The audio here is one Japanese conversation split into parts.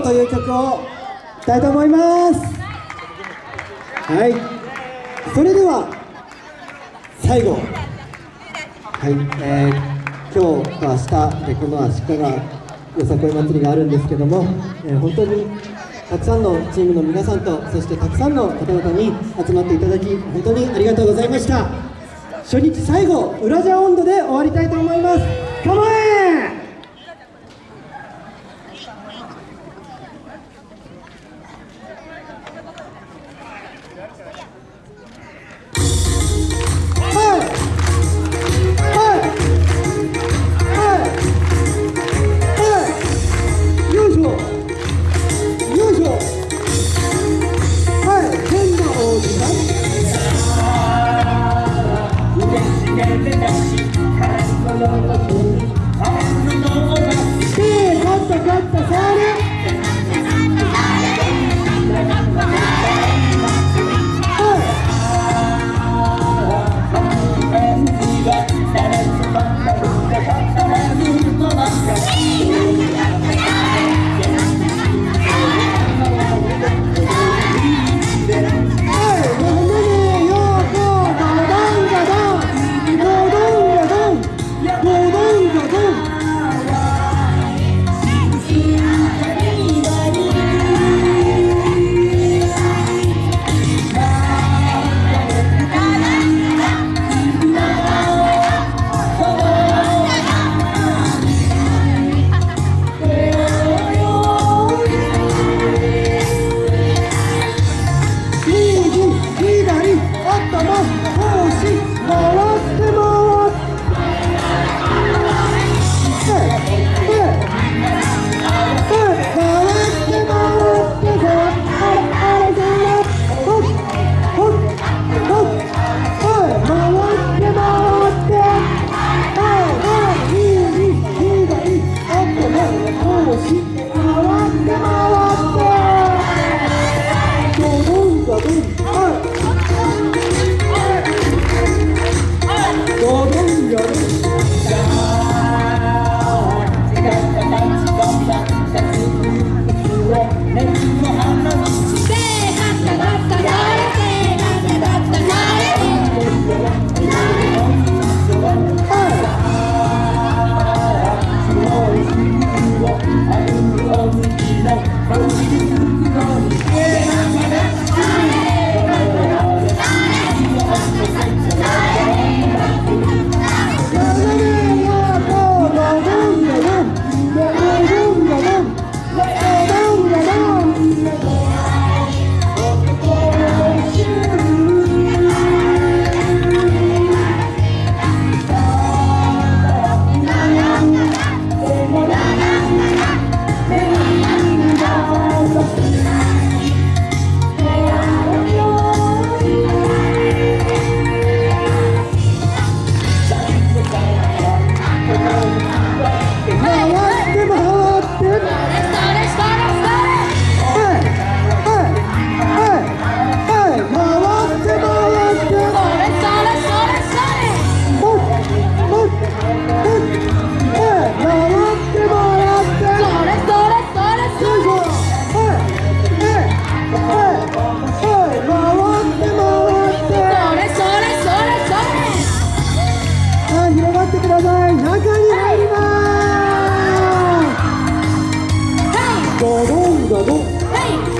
後という曲を歌いたいと思います。はい。それでは最後。はい。えー、今日と明日でこの足利よさこい祭りがあるんですけども、えー、本当にたくさんのチームの皆さんとそしてたくさんの方々に集まっていただき本当にありがとうございました。初日最後「ウラジャ温度」で終わりたいと思います。構え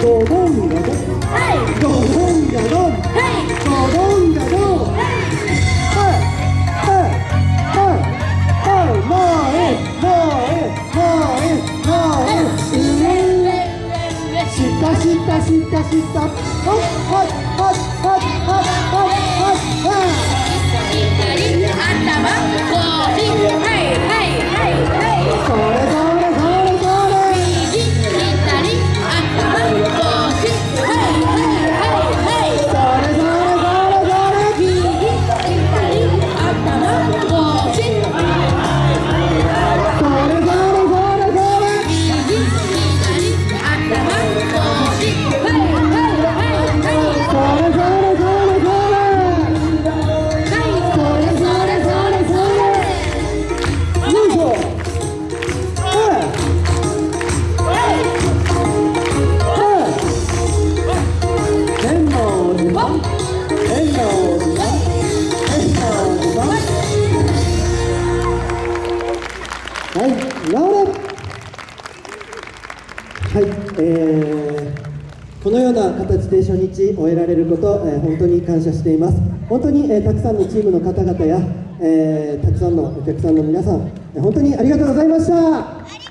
ドドンガドンドドン。ガドンドドン。ガドンはい。はい。はい。はい。前前前前上上下下下下はい。はいはい、はいえー、このような形で初日終えられること、えー、本当に感謝しています本当に、えー、たくさんのチームの方々や、えたくさんのお客さんの皆さん、え本当にありがとうございました